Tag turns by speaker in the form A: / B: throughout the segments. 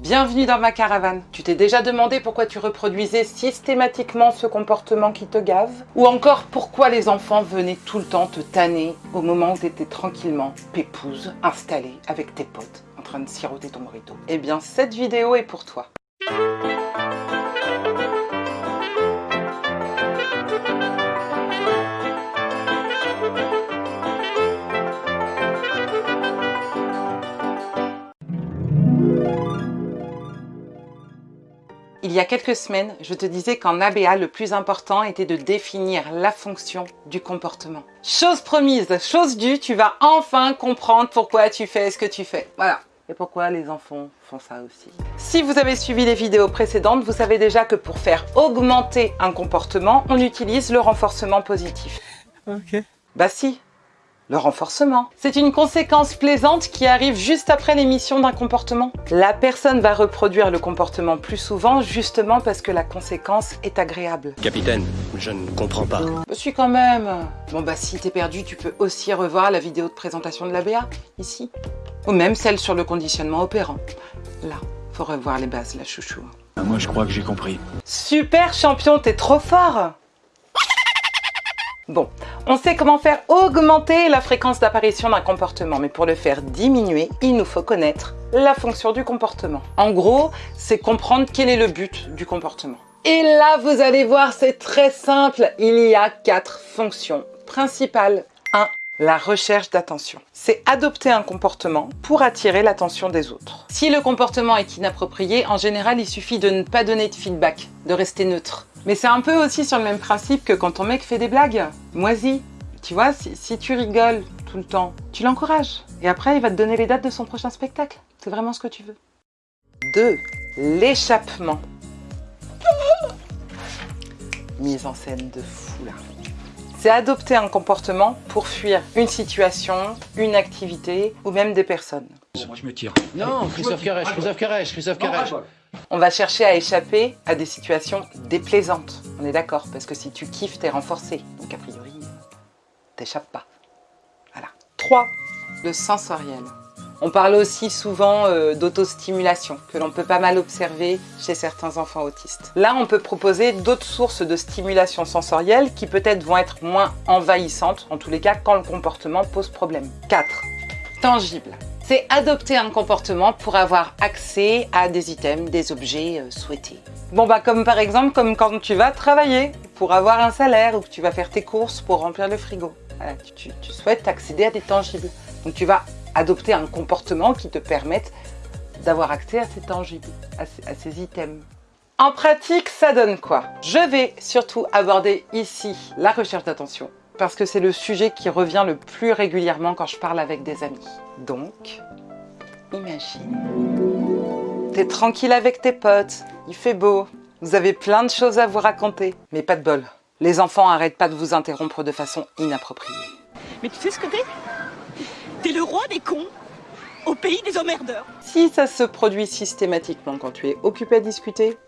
A: Bienvenue dans ma caravane. Tu t'es déjà demandé pourquoi tu reproduisais systématiquement ce comportement qui te gave Ou encore pourquoi les enfants venaient tout le temps te tanner au moment où tu étais tranquillement, pépouse, installée avec tes potes, en train de siroter ton morito Eh bien, cette vidéo est pour toi. Il y a quelques semaines, je te disais qu'en ABA, le plus important était de définir la fonction du comportement. Chose promise, chose due, tu vas enfin comprendre pourquoi tu fais ce que tu fais. Voilà. Et pourquoi les enfants font ça aussi. Si vous avez suivi les vidéos précédentes, vous savez déjà que pour faire augmenter un comportement, on utilise le renforcement positif.
B: Ok.
A: Bah si, le renforcement. C'est une conséquence plaisante qui arrive juste après l'émission d'un comportement. La personne va reproduire le comportement plus souvent justement parce que la conséquence est agréable.
C: Capitaine, je ne comprends pas.
A: Je suis quand même. Bon bah si t'es perdu, tu peux aussi revoir la vidéo de présentation de l'ABA, ici. Ou même celle sur le conditionnement opérant. Là, faut revoir les bases, la chouchou.
B: Ah, moi, je crois que j'ai compris.
A: Super champion, t'es trop fort Bon, on sait comment faire augmenter la fréquence d'apparition d'un comportement, mais pour le faire diminuer, il nous faut connaître la fonction du comportement. En gros, c'est comprendre quel est le but du comportement. Et là, vous allez voir, c'est très simple. Il y a quatre fonctions principales. 1. La recherche d'attention. C'est adopter un comportement pour attirer l'attention des autres. Si le comportement est inapproprié, en général, il suffit de ne pas donner de feedback, de rester neutre. Mais c'est un peu aussi sur le même principe que quand ton mec fait des blagues. Moisi. Tu vois, si, si tu rigoles tout le temps, tu l'encourages. Et après, il va te donner les dates de son prochain spectacle. C'est vraiment ce que tu veux. 2. L'échappement. Mise en scène de fou là. C'est adopter un comportement pour fuir une situation, une activité ou même des personnes.
B: Moi, je me tire.
C: Non, Christophe Carèche, Christophe Carèche, Christophe Carèche.
A: On va chercher à échapper à des situations déplaisantes. On est d'accord, parce que si tu kiffes, t'es renforcé. Donc a priori, t'échappes pas. Voilà. 3. Le sensoriel. On parle aussi souvent euh, d'autostimulation, que l'on peut pas mal observer chez certains enfants autistes. Là, on peut proposer d'autres sources de stimulation sensorielle qui peut-être vont être moins envahissantes, en tous les cas quand le comportement pose problème. 4. Tangible c'est adopter un comportement pour avoir accès à des items, des objets euh, souhaités. Bon bah comme par exemple comme quand tu vas travailler pour avoir un salaire ou que tu vas faire tes courses pour remplir le frigo. Tu, souhaites accéder à des tangibles. Donc tu vas adopter un comportement qui te permette d'avoir accès à ces tangibles, à ces items. En pratique, ça donne quoi? Je vais surtout aborder ici la recherche d'attention, parce que c'est le sujet qui revient le plus régulièrement quand je parle avec des amis. Donc, imagine, t'es tranquille avec tes potes, il fait beau, vous avez plein de choses à vous raconter, mais pas de bol. Les enfants arrêtent pas de vous interrompre de façon inappropriée.
D: Mais tu sais ce que t'es? T'es le roi des cons au pays des emmerdeurs.
A: Si ça se produit systématiquement quand tu es occupé à discuter,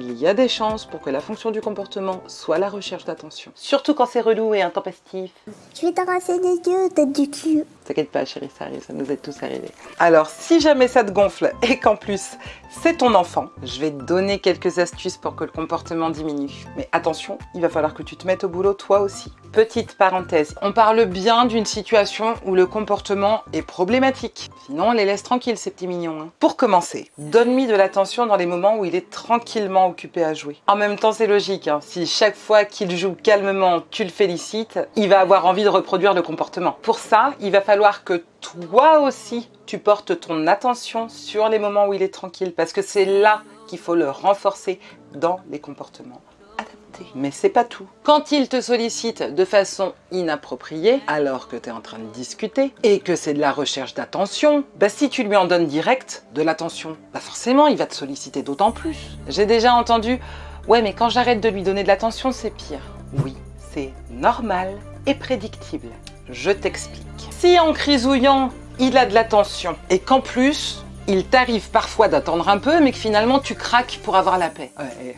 A: il y a des chances pour que la fonction du comportement soit la recherche d'attention. Surtout quand c'est relou et intempestif.
E: Je vais t'arracher les yeux, tête du cul.
A: T'inquiète pas chérie, ça arrive, ça nous est tous arrivé. Alors si jamais ça te gonfle et qu'en plus c'est ton enfant, je vais te donner quelques astuces pour que le comportement diminue. Mais attention, il va falloir que tu te mettes au boulot toi aussi. Petite parenthèse, on parle bien d'une situation où le comportement est problématique. Sinon on les laisse tranquilles ces petits mignons. Hein. Pour commencer, donne-lui de l'attention dans les moments où il est tranquillement occupé à jouer. En même temps c'est logique, hein. si chaque fois qu'il joue calmement tu le félicites, il va avoir envie de reproduire le comportement. Pour ça, il va falloir que toi aussi, tu portes ton attention sur les moments où il est tranquille, parce que c'est là qu'il faut le renforcer dans les comportements adaptés. Mais c'est pas tout. Quand il te sollicite de façon inappropriée, alors que tu es en train de discuter, et que c'est de la recherche d'attention, bah si tu lui en donnes direct de l'attention, bah forcément il va te solliciter d'autant plus. J'ai déjà entendu « Ouais, mais quand j'arrête de lui donner de l'attention, c'est pire. » Oui, c'est normal et prédictible. Je t'explique. Si en crisouillant, il a de l'attention et qu'en plus, il t'arrive parfois d'attendre un peu, mais que finalement tu craques pour avoir la paix. Ouais,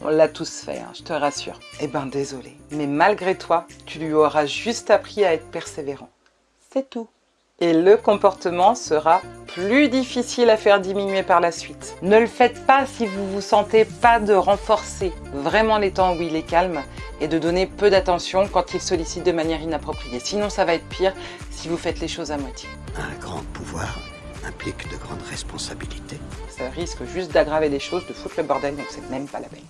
A: on l'a tous fait, hein, je te rassure. Eh ben désolé, mais malgré toi, tu lui auras juste appris à être persévérant. C'est tout. Et le comportement sera plus difficile à faire diminuer par la suite. Ne le faites pas si vous vous sentez pas de renforcer vraiment les temps où il est calme et de donner peu d'attention quand il sollicite de manière inappropriée. Sinon, ça va être pire si vous faites les choses à moitié.
F: Un grand pouvoir implique de grandes responsabilités.
A: Ça risque juste d'aggraver les choses, de foutre le bordel, donc c'est même pas la peine.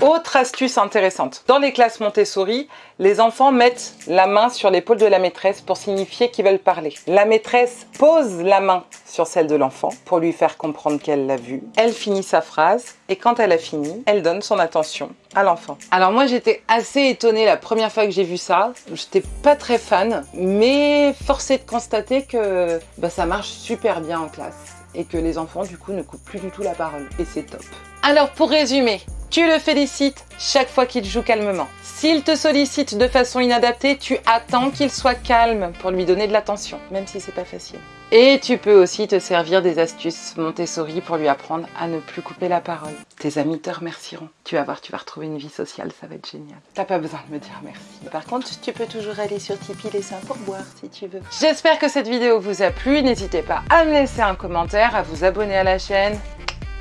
A: Autre astuce intéressante. Dans les classes Montessori, les enfants mettent la main sur l'épaule de la maîtresse pour signifier qu'ils veulent parler. La maîtresse pose la main sur celle de l'enfant pour lui faire comprendre qu'elle l'a vu. Elle finit sa phrase et quand elle a fini, elle donne son attention à l'enfant. Alors moi j'étais assez étonnée la première fois que j'ai vu ça. J'étais pas très fan, mais forcé de constater que bah, ça marche super bien en classe et que les enfants du coup ne coupent plus du tout la parole et c'est top. Alors pour résumer, tu le félicites chaque fois qu'il joue calmement. S'il te sollicite de façon inadaptée, tu attends qu'il soit calme pour lui donner de l'attention, même si c'est pas facile. Et tu peux aussi te servir des astuces Montessori pour lui apprendre à ne plus couper la parole. Tes amis te remercieront. Tu vas voir, tu vas retrouver une vie sociale, ça va être génial. T'as pas besoin de me dire merci. Par contre, tu peux toujours aller sur Tipeee laisser un pourboire si tu veux. J'espère que cette vidéo vous a plu. N'hésitez pas à me laisser un commentaire, à vous abonner à la chaîne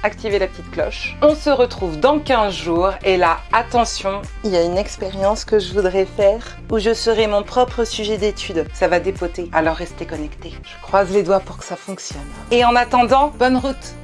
A: activez la petite cloche. On se retrouve dans 15 jours et là, attention, il y a une expérience que je voudrais faire où je serai mon propre sujet d'étude. Ça va dépoter, alors restez connectés. Je croise les doigts pour que ça fonctionne. Et en attendant, bonne route